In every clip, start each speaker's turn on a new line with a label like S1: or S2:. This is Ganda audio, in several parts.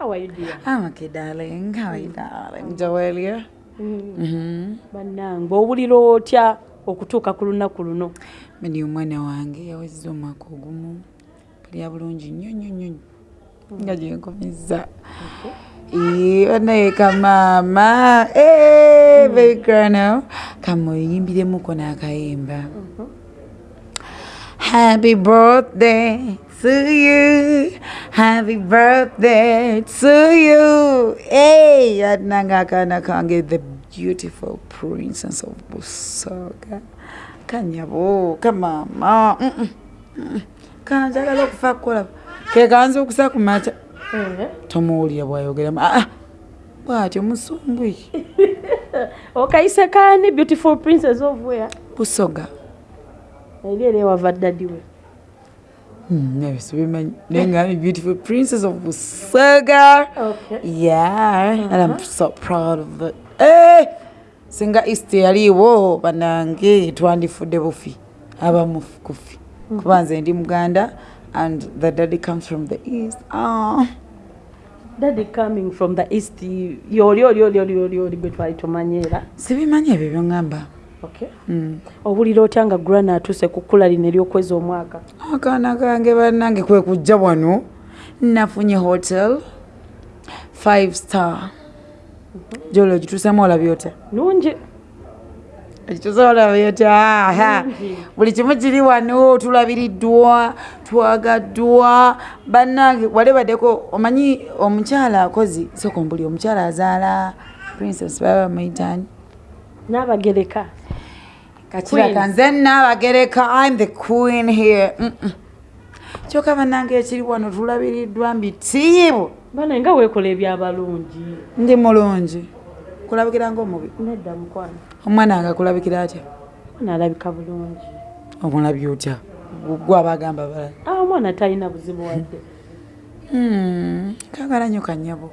S1: how are you dear
S2: I'm okay, darling. How are you, darling? Joelia? Mm-hmm.
S1: bannange owulira otya okutuuka ku lunaku luno?
S2: Medi omwana wange yawezza omwaka ogumu. Pulya bulungi nnyo nnyo nnyo nga gyenkomezza banayeka maama begrano kamuyimbiremuko n'akayimba Happy birthday to you. Happy birthday to you. Hey, adnanga kana kange the beautiful princess of Busoga. Kanyabo, kamama. Mm -mm. mm. Kanjagala okufa kukola. Ke kanza okusa kumacha. Tomuwulira bw'ayogera. Ah, bw'atyo musumbwi.
S1: okayise kaani beautiful princess of where
S2: Busoga.
S1: eri eri ewava ddadi
S2: Hmm, never women. Nengami beautiful princess of Busoga.
S1: Okay.
S2: Yeah, and I'm so proud of it. Hey! Singa East yaliwo banange twandifudde bufi abamu kufi kuba nze ndi muganda and the daddy comes from the east oh.
S1: daddy coming from the east yoli oli oli oli oli oli gwe twali tumanyiera
S2: sibimanyi ebyo byoŋŋamba
S1: okay
S2: mm.
S1: Owulira otya nga grana atuuse ku kkula lino ery'okwezi omwaka?
S2: Akaana kange bannange kwe kujja wano nafunye hotel five star. Jolo gituusemu olabye otya?
S1: Nungi
S2: ekitusolabyotaa buli kimu kiri wano tulabiriddwa twagaddwa. Bannange wali baddeko omanyi omukyala akozi sekombuli omukyala azaala princess baba bamuyitani
S1: n'abagereka.
S2: Kakiraka nze naabagereka im the queen here. Kyokka bannange ekiri wano tulabiriddwa mbitiibu
S1: bana nga weekola ebyabalungi?
S2: Ndi mulungi. Kulabikira ngaomubi
S1: nedda mukwano.
S2: Omwana wange akulabikira atya?
S1: Omwana alabika bulungi.
S2: Omulabye otya gwe abagamba balala
S1: Ah, omwana talina buzibu wadde.
S2: Hmm, kagala nnyo kanyabo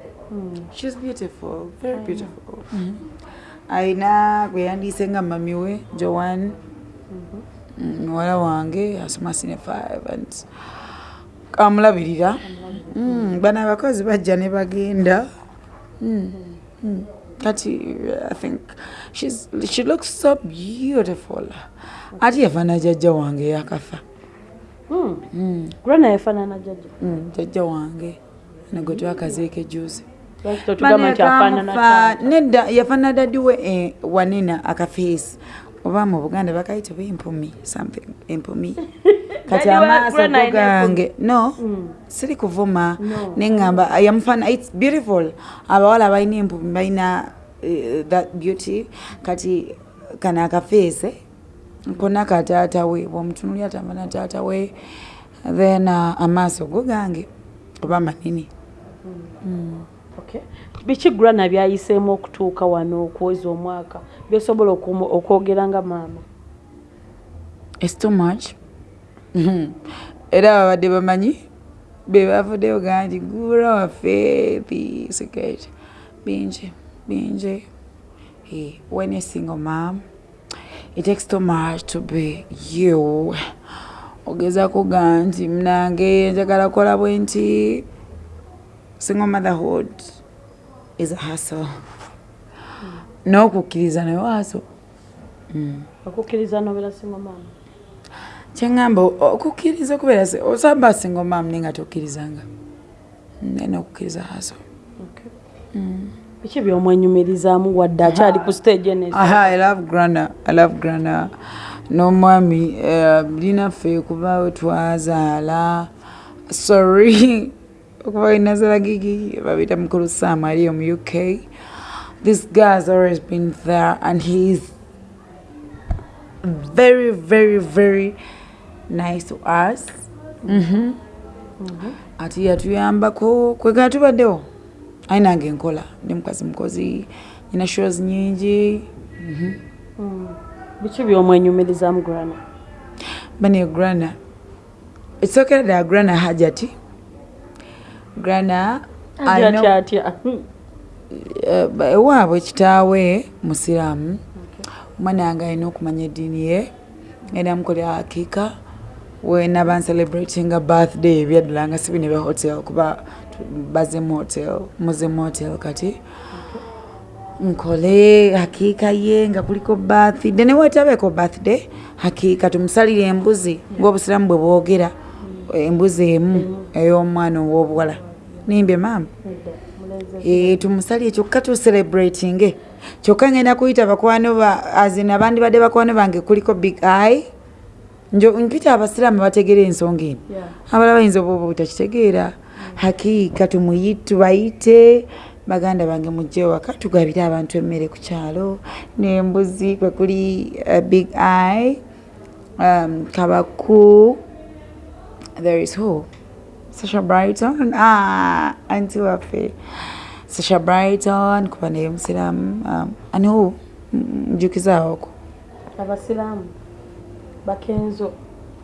S2: shes beautiful very beautiful ayina gwe yandiise nga mami we joan. Mm, muwala wange asoma sine five and kamulabirira Mm, bano abakozi bajja ne bagenda. Mm, mm. kati i think she's, she looks so beautiful. Ati yafaana jjajja wange yakafa.
S1: Grana yafaanana jjajja
S2: jjajja wange. Ano gwe twakazeeko ejuzi nedda yafaanana dadi we eh, wanena akafeesi. Oba mu buganda bakayita ba empumi something empumi kati amaaso go gange no
S1: Mm.
S2: siri kuvuma neŋŋamba yamufaana its beautiful. Abawala balina empumi balina eh, that beauty kati kano akafeese kona kataata we bwomutunuli atamana taata we then uh, amaaso go gange oba manini
S1: Okay. Biki grana byayiseemu okutuuka wano okuweza omwaka? Byosobola okwogera nga maama.
S2: It's too much. Era babadde bamanyi be bavuddeyo gaa nti gura waffe bisiketi bingi bingi. When a single mom it takes too much to be you. Ogezako gaa nti mnange njagala kola bwe nti single motherhood is a hustle. N'okukkiriza nayo haso
S1: okukkiriza nobera singa maama
S2: kyeŋŋamba okukkiriza okubeera se- osamba singa omaamu naye nga tokkirizanga nena okukkiriza haso
S1: biki byomwenyumirizaamu wadde akyali ku stage ene
S2: aha i love grana i love grana. N'omwami eh, linaffe kuba we twazaala sorry okuba inazala gigi babita mukulu sam aliyo mu uk this guy has always been there and he is very very very nice to us. Mhm. ati yatuyambako kwegana tubaddewo ayi nange nkola. Ndi mukazi mukozi nyina shows nyingi.
S1: Biki byomwenyumirizaamu grana
S2: bane grana. Ekisokera ddala grana hajati grana
S1: atya atya
S2: eh, ewaabwe kitaawe musiraamu. Omwana wange alina okumanya eddiini ye era mukolera akiika wenaba ncelebratinga birthday ebyaddala nga sibi ne hotel kuba baze motel muze motel kati. Nkole hakiika ye nga kuliko birthday. Newetabeeko birthday hakiika tumusalire embuzi ngaobusiramu bwe bwogera embuzi emu. ey'omwana ow'obuwala nimbye maama Eh, tumusalire kyokka tucelebratinge. Kyokka ngenda kuyita bakwano ba azina abandi badde bakwano bange kuliko big eye. Njo mpita abasiraamu bategera ensonga eno. Abala bayinza oba oba butakitegeera hakiika tubayite. Baganda bange mujje waka tugabire abantu emmere ku kyalo. N'embuzi kwe kuli uh, big eye. Um, kabaku. There is who Sasha Brighton. Ah, Auntie Wafi. Sasha Brighton, kupande Mwislamu. Um, ani huu mjuki
S1: zao huko? Abasilamu. Bakenzo.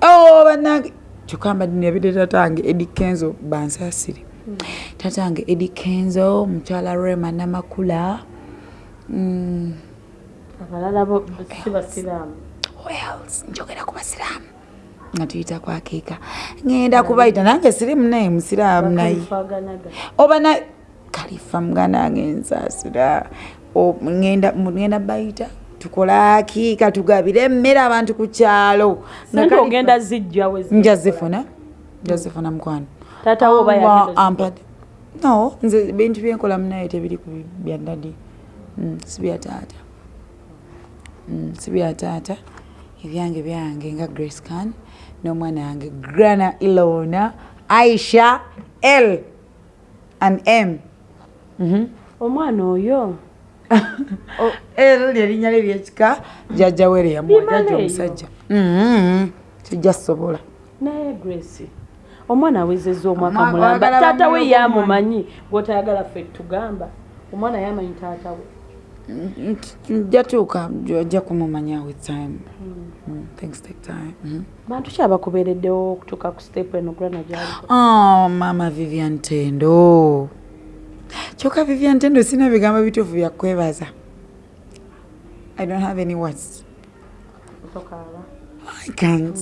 S2: Oh, banange. Kyokamba ndinabidde tatange Eddie Kenzo bansaasire. Mm. Tatange Eddie Kenzo, mukyala Rema Namakula. Mm.
S1: Abalala bo si basiraamu.
S2: Who else? Njogera ku basiraamu. Nga tuyita kwakiika ŋŋenda kubayita nange sirimu naye musiraamu naye. Oba na kalifa muganda wange nsasira O- ŋŋenda bayita tukola akiika tugabire emmere abantu ku kyalo.
S1: Ogenda zijja we zi-
S2: nja zifuna nja zifuna mukwano.
S1: Taata wo oba
S2: Allah
S1: yagenda
S2: ampadde no nze bintu byenkola munaye tebiri ku bya dadi Mm, si bya taata. Mm, si bya taata. Ebyange byange nga grace can n'omwana wange grana ilona. Aisha l. And m. Mhm.
S1: omwana oyo?
S2: L lyerinnya lye lyekika. Jajja were yamuwa
S1: Bimala
S2: jajja
S1: eyo.
S2: omusajja. Mhm. kijja sobola
S1: naye grace omwana awezezza omwaka mulamba. taata we yamumanyi gwotayagala ffe tugamba. Omwana yamanyi taata we
S2: jatuuka ojja kumumanya with time. Mm, things take time. Mhm.
S1: bantu ki abakubeereddewo okutuuka ku step eno grana gyaliko
S2: Oh, mama vivian tendo. Kyokka vivian tendo sina bigambo bituufu byakwebaza i don't have any words. I can't.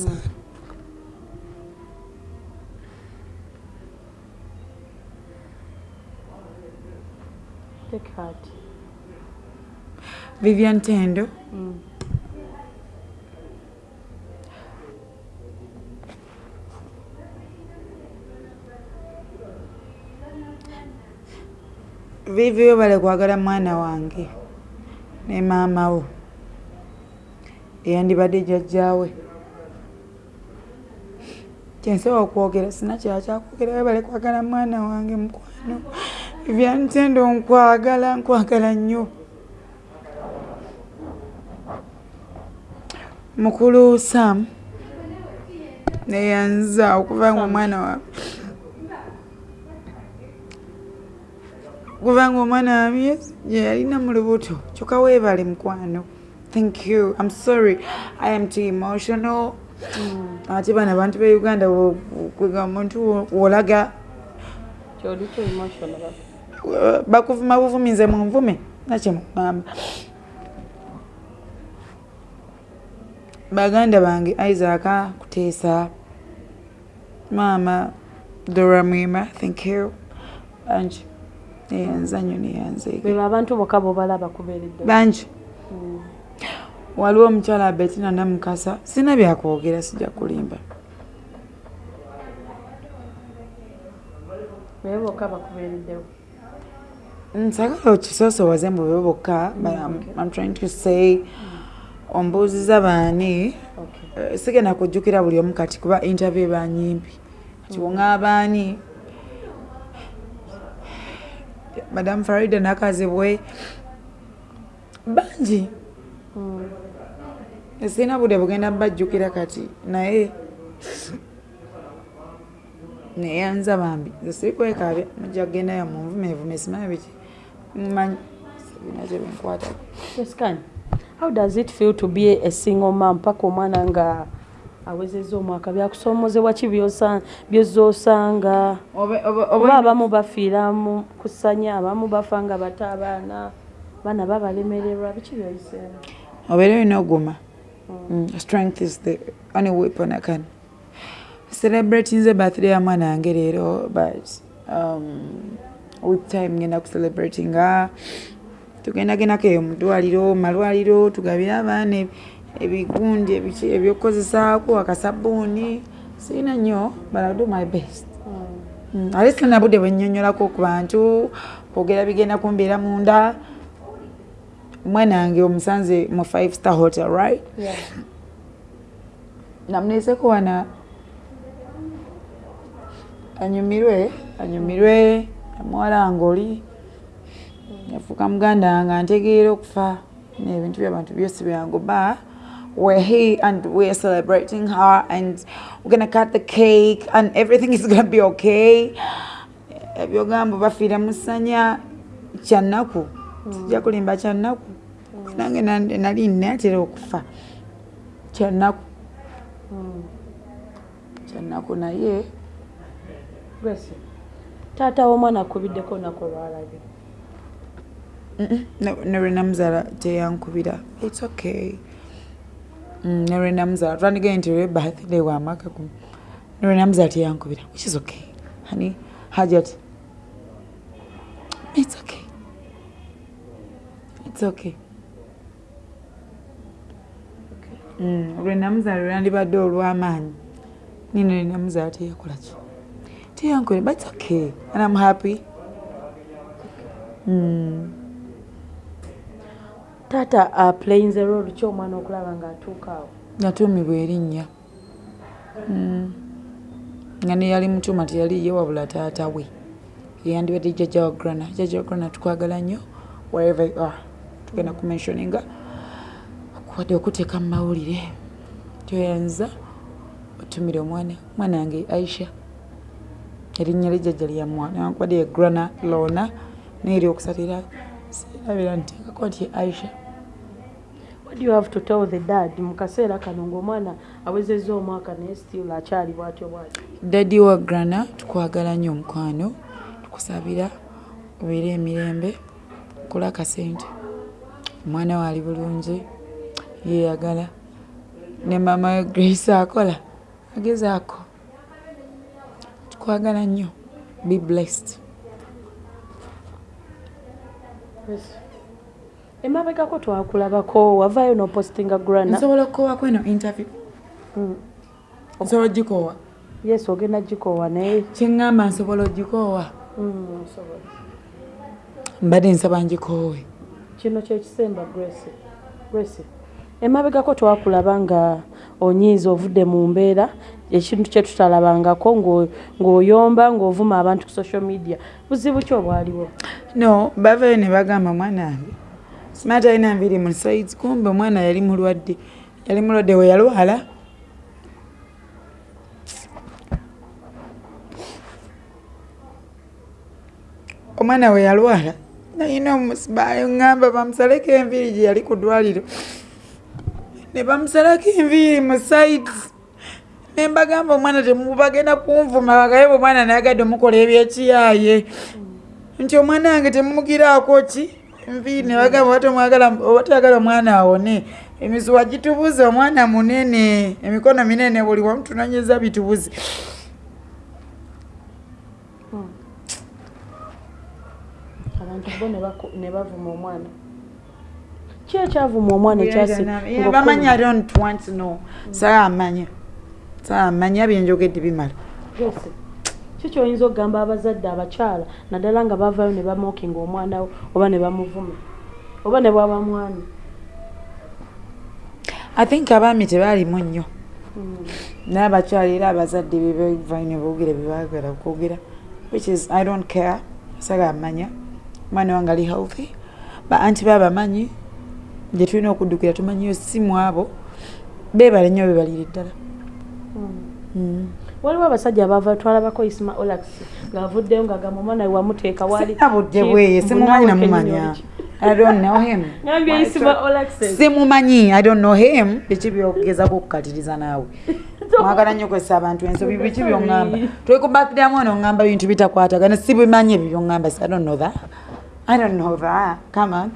S1: Take heart
S2: vivian tendo. Vivi we bale kwagala mwana wange ne maama wo. Eyandibadde jjajjaawe. Kyensobola okwogera sina kyala kyakwogera we bale kwagala mwana wange mukwano. Vivian tendo nkwagala nkwagala nnyo mukulu sam neyanza okuva nga omwana wa okuva nga omwana wa myezi gye yalina mu lubuto. Kyokka weebale mukwano. Thank you. I'm sorry. I am too emotional. Ate bano abantu be uganda kwega omuntu wo- wolaga
S1: kyoli kyo emotional.
S2: uh, bakuvuma buvumi baganda bange isaac kuteesa maama dora mwima thank you. Bangi neyanzeege
S1: bebo abantu bokka bobalaba kubeereddewo
S2: bangi waliwo omukyala abetina namukasa sina byakwogera sijja kulimba
S1: bebe bokka bakubeereddewo
S2: nsagala okisoosowaze mu bebo bokka but I'm- I'm trying to say ombuuziza baani? Eh, sigenda kujjukira buli omu kati kuba interview banyimpi kati woŋaabaani madamu farida nakazibwe bangi.
S1: Mm.
S2: sirina budde bugenda bajjukira kati. Naye neyanza bambi. Nze sirikwekaabya mujja kugendayo munvumevume simanyi biki? Mmanyi. Sibina kyebinkwatako
S1: Yes, can. How does it feel to be a single mom? Mpaka omwana nga awezezza omwaka byakusoomozebwa ki byozosanga? Oba abamu bafiira mu kusanya abamu bafa nga bato abaana baana babalemererwa biki byoyiseemu
S2: obeera olina oguma. Mm, strength is the only weapon I can celebrate. Nze birthday ya mwana wange leero but um, with time ngenda kucelebratinga tugendagendako eyo mudwaliro malwaliro tugabire abaana ebigundi ebiki ebyokukozesaako akasabuuni sirina nnyo but I'll do my best. Mm, ate sina budde bwennyonnyolako ku bantu kwogera bigenda kumbeera munda. Omwana wange omusanze mu five star hotel right? Namuneeseko wana anyumirwe anyumirwe amuwala wange oli yafuuka muganda wange antegeera okufa nebintu byabantu byosi byangu ba we're here and we're celebrating her and we're gonna cut the cake and everything is gonna be okay. Ebyogambo bafiira musanya kyannaku tujja kulimba kyannaku nange nan- nali natera okufa kyannaku kyannaku naye.
S1: Grace, taata w'omwana akubiddeko olunaku olwalabye
S2: ne lwe namuzaala teyankubira its okay. Mm, ne lwe namuzaala twandigee nti lwe birthday wamaka gumu ne lwe teyankubira which is okay. Hani hajat its okay. Its okay. Mm, lwe namuzaala lwe nandibadde olw'amaanyi nino lwe ki teyankubira but its okay. And i'm happy. Mm.
S1: Taata aplayinze role ki omwana okulaba ng'atuuka awo
S2: yatuumibwa erinnya. Mm. nga neyali mutuuma teyali ye wabula taata we. Yeyandibadde jjajja wa grana jjajja wa grana tukwagala nnyo wherever you are. Tugenda kumensioninga okuwadde okuteeka mu mawulire. Tyoyanza otumire omwana omwana wange aisha. Erinnya lyejjajja lyamwana newankubadde ye grana lona naye eri okusatira serabira nteekako nti aisha
S1: what do you have to tell the dad? Mu kaseera kano ng'omwana awezezza omwaka naye still akyali bw'atyo bw'atyo
S2: dadi wa grana tukwagala nnyo omukwano tukusabira obeere emirembe kola akasente. Omwana waali bulungi yeyagala ne mama we grace akola agezaako tukwagala nnyo be blessed
S1: emabegako twakulabako wavaayo n'opostinga grana
S2: nsobola okukowako eno interview?
S1: Mm.
S2: nsobola ogikoowa?
S1: Yes ogenda gikoowa naye.
S2: Kyeŋŋamba nsobola ogikoowa?
S1: Mm, osobola.
S2: mbadde nsaba ngikoowe.
S1: Kino kyekisemba grace. Grace emabegako twakulaba nga onyiiza ovudde mu mbeera ekintu kye tutalabangako ng'o- ng'oyomba ng'ovuma abantu ku social media. Buzibu ki obwaliwo?
S2: No bavayo ne bagamba mwana wange smart alina nviri mu sides kumbe omwana yali mulwadde. Yali mulwadde we yalwala. Omwana we yalwala. Nayina omusibayo ŋŋamba bamusaleko enviiri gye yali ku ddwaliro. Ne bamusalako enviiri mu sides ne mbagamba omwana temubagenda kunvuma bagaye bwe omwana nayagadde omukola ebyekiyaye nti omwana wange temumugiraako ki nviiri ne bagamba oba toyagala omwana awone. Emisuwa gitubuze omwana munene. Emikono minene buli wamutunonyeza bitubuze.
S1: Abantu bo ne bavuma omwana. Ki ekyavuma omwana ekyasi
S2: bamanyi i don't want to know saamanya. Saamanya byenjogedde bimala.
S1: Grace, ki kyoyinza okugamba abazadde abakyala naddala nga bavaayo ne bamookinga omwana we oba ne bamuvuma? Oba ne bwaba mwami?
S2: I think abaami tebaalimu nnyo. Naye abakyala era abazadde bebavayo ne boogera byebaagala okwogera which is i don't care. Saga amanya. Omwana wange ali healthy. Ba anti baabamanyi gye tulina okuddukira tumanyiyo simu abo beebale nnyo bebalire ddala. Mm.
S1: Waliwo abasajja abava twalabako isima olax ng'avuddeyo ng'agamba omwana we wamuteeka wali
S2: sinabudde bweye simumanyi namumanya i don't know him. Simumanyi i don't know him. Biki byogezako okukatiriza naawe? Mwagala nnyo kwesa abantu ensobi biki byoŋŋamba? Twekubakiramu ono oŋŋamba bintu bitakwatagana sibimanyi ebyo byoŋŋamba i don't know that. I don't know that. Come on.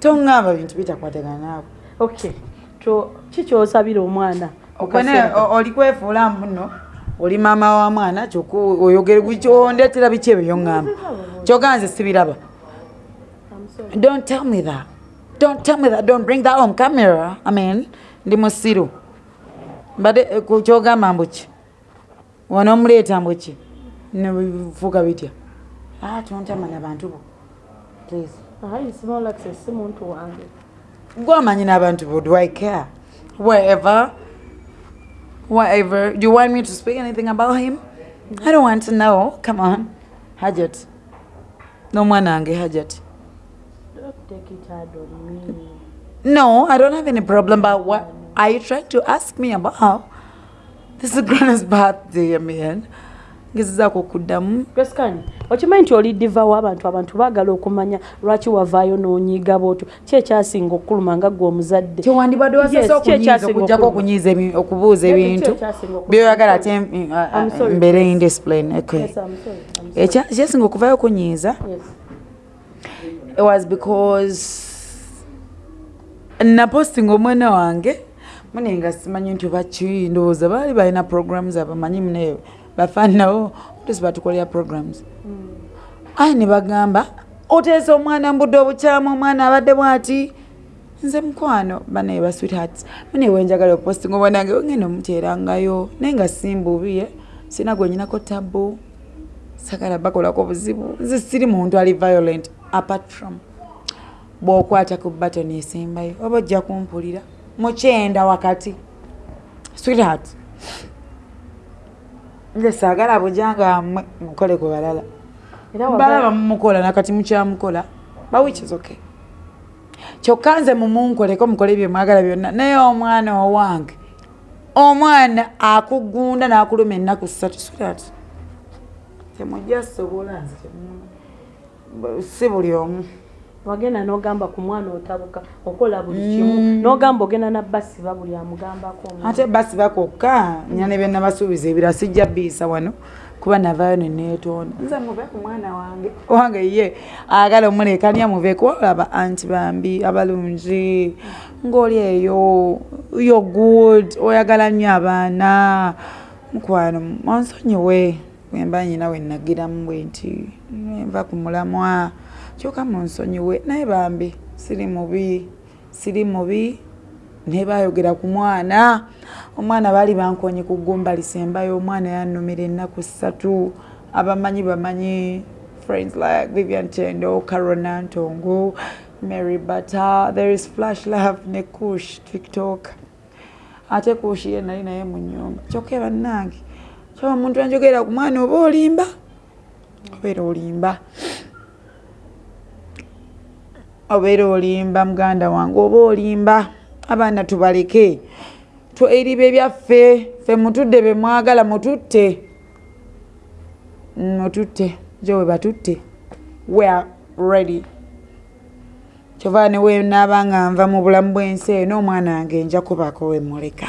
S2: Toŋŋamba bintu bitakwatagana naawe.
S1: Okay. To ki kyosabira omwana? Mu
S2: Okone
S1: kaseera kano?
S2: oli kwefuula muno oli maama wa mwana kyoku oyogere gukyondetera biki ebyo byoŋŋamba kyoganze sibiraba. Don't tell me that. Don't tell me that. Don't bring that on camera. I mean ndi musiru. Mbadde eh, kyogamba mbuki wano omuleeta mbuki nebifuuka bitya? Ah tontamanya bantu bo. Please. Gwamanyi n'abantu bo. Do i care? Wherever whatever. Do you want me to speak anything about him? I don't want to know. Come on. Hajat n'omwana wange hajat
S1: Don't take it hard on me.
S2: no i don't have any problem but what are you trying to ask me about? This is grana's birthday man ngezezaako okuddamu
S1: Graskani, okimanyi nti oli divawo abantu abantu baagala okumanya lwaki wavaayo n'onyiiga bwotyo ki ekyasinga okukuluma nga gwe omuzadde
S2: kyewandibadde
S1: Yes,
S2: wasese
S1: ki ekyasinga
S2: okujjako
S1: okuluma?
S2: okunyiiza okubuuza ebintu byoyagala ate
S1: I'm sorry.
S2: mbeere indiscipline okay
S1: Yes, I'm sorry, I'm sorry.
S2: Ekya- ekyasinga okuvayo okunyiiza
S1: Yes.
S2: it was because napostinga omwana wange mune nga simanyi nti baki ndowooza baali balina programs abamanyi mune bafaanawo tusi batukolera programs. Ayi ne bagamba oteesa omwana mbudde obukyamu omwana abadde bwati? Nze mukwano banaye ba sweethearts. Mune wenjagala opostinga omwana wange ogenda omuteerangayo naye nga simbubiye sina gwenyinako tabu sagala bakolako buzibu. Nze siri muntu ali violent apart from bw'okwata ku batoni esembayo oba ojja kumpulira mukyenda wakati. Sweetheart nze saagala bujanga mmwe mukole ku balala. Balaba mumukola nakati mukyamukola bawikizoke kyokka nze mumunkoleko mukole bye mwagala byonna. Naye omwana owange omwana akugunda n'akuluma ennaku ssatu sweetheart temujja sobola nze si buli omu
S1: wagenda n'ogamba ku mwana otabuka okola buli kimu. N'ogamba ogenda nabbasiba buli amugambako
S2: ate basi bakokka nyane bye nabasuubiza ebira sijja biisa wano kuba navaayo neneetonda nze muve ku mwana wange. Wange ye agala omulekania muveku olaba anti bambi abalungi ng'oli eyo yo good oyagala nnyo abaana. Mukwano onsonyiwe wemba nyina wenagiramu bwe nti nva ku mulamwa kyokka munsonyiwe naye bambi siri mubi siri mubi naye bayogera ku mwana. Omwana baali bankonye ku ggumba lisembayo omwana yannumira ennaku ssatu. Abamanyi bamanyi friends like vivian tendo carona ntongo mary butter there is flash love ne kush tiktok. Ate kush ye nali naye mu nyumba kyokka bannange kyoba omuntu anjogera ku mwana oba olimba? Obeera olimba obeera olimba muganda wange oba olimba abaana tubaleke. Tweriba ebyaffe ffe mutudde be mwagala mututte. Mututte jo we batutte. We are ready. Kyova ne wenaaba nga nva mu bulamu bw'ensi eno omwana wange nja kubako we muleka.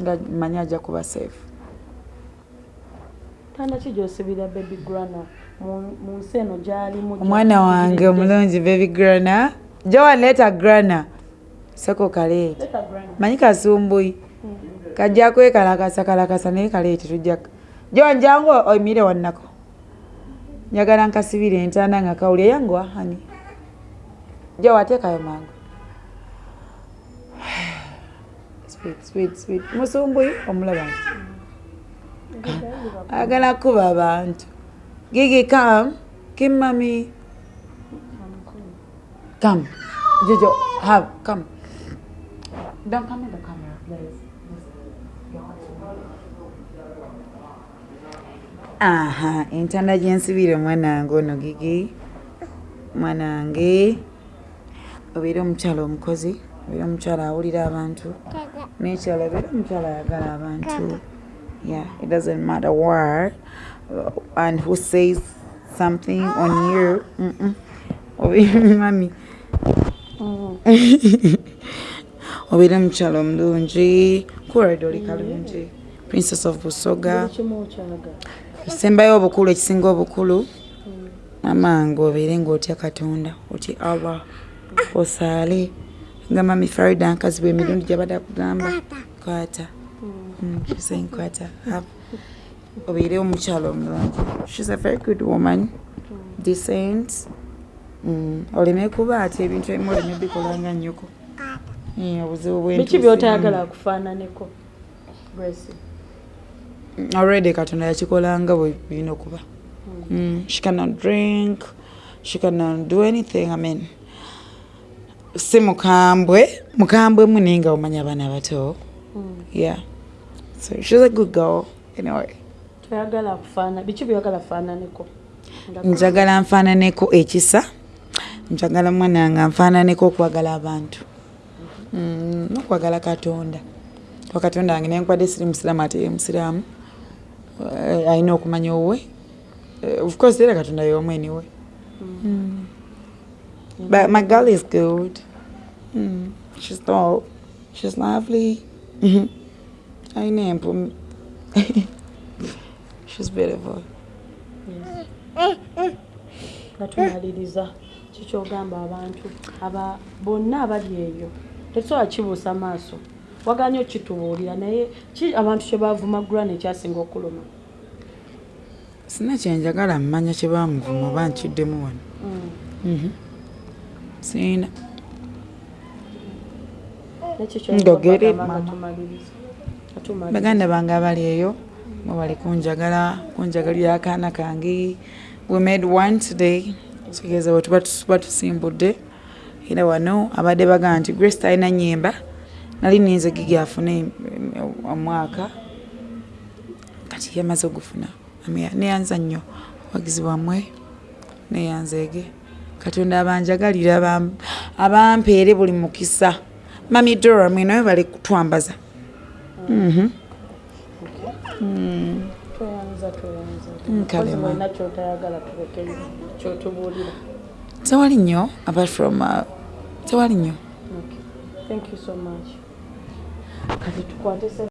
S2: Nga manyi ajja kuba safe.
S1: Tanda ki gyosibira baby grana mu- nsi eno gyalimu
S2: omwana wange omulungi baby grana. Jowaleeta grana. Seko kaleeta manyi kasumbuyi. Kajja kwekalakasa kalakasa naye kaleete tujja jon jangu oyimire wannako? Njagala nkasibire entanda nga kawuli eyanguwa hani jo wateekayo mangu? Sweet, sweet, sweet. musumbuyi omulaba nti. Agala kuba abantu gigi kam kimami come. Jojo have come. Don't come in the camera please. Aha entanda gyensibire omwana wange ono gigi. Mwana wange obeire omukyala omukozi obeire omukyala awulira abantu. Nekyala obeire omukyala ayagala abantu yeah it doesn't matter where uh, and who says something on you. Mm-mm. obeire mami obeire omukyala omulungi kured oli kalungi princess of busoga. Esembayo obukulu ekisinga obukulu. Amange obeere ngaotya katonda oti allah osaale nga mami farida nkazi bwe emirundi gyabadde akugamba kwata. Mm, she's saying kwata have obeire omukyalo omulungi shes a very good woman. Decent. Mm, oleme kuba ati ebintu ebimu oleme bikolanga nnyoko obuzibu
S1: biki
S2: bwentuusimu.
S1: byotayagala akufaananeko grace.
S2: Mm, already katonda yakikolanga bwe birina okuba Mm, she cannot drink she cannot do anything i mean. Si mukambwe mukambwe mu naye nga omanya abaana bato yeah so she's a good girl anyway.
S1: Toyagala akufaana biki byoyagala afaananeko Nga-
S2: njagala nfaananeko ekisa. Njagala mwana nga nfaananeko okwagala abantu. Mm, nokwagala katonda. Wa katonda wange nenkwadde siri musiraamu ate ye musiraamu. Eh, alina okumanya owe. Eh, of course era katonda yomu eniwe Mm. but my girl is good. Mm, she's tall. She's lovely. Mhm. alina empu she's beautiful
S1: nga tumaliriza kikyogamba abantu aba bonna abali eyo tetusobola kibuusa maaso waganya okitubuulira naye ki abantu kyebavumagulwa nekyasinga okuluma
S2: sina kyenjagala mmanya kye bamuvuma oba nkiddemu wano Mhm. siina Go get it, mama. Baganda bange abali eyo mwe bali kunjagala kunjagalira akaana kange. We made one today. Kitegeeza bwe tuba tusimbudde. Era wano abadde bagamba nti grace talina nyimba nali ninze gigi afune omwaka. Kati yamaze ogufuna neyanza nnyo. Wagizi bwammwe neyanzeege katonda abanjagalira abam- abampeere buli mukisa. Mami dora mwinawe bali kutwambaza tewali nnyo apart from uh, tewali nnyo.
S1: Kati tukwate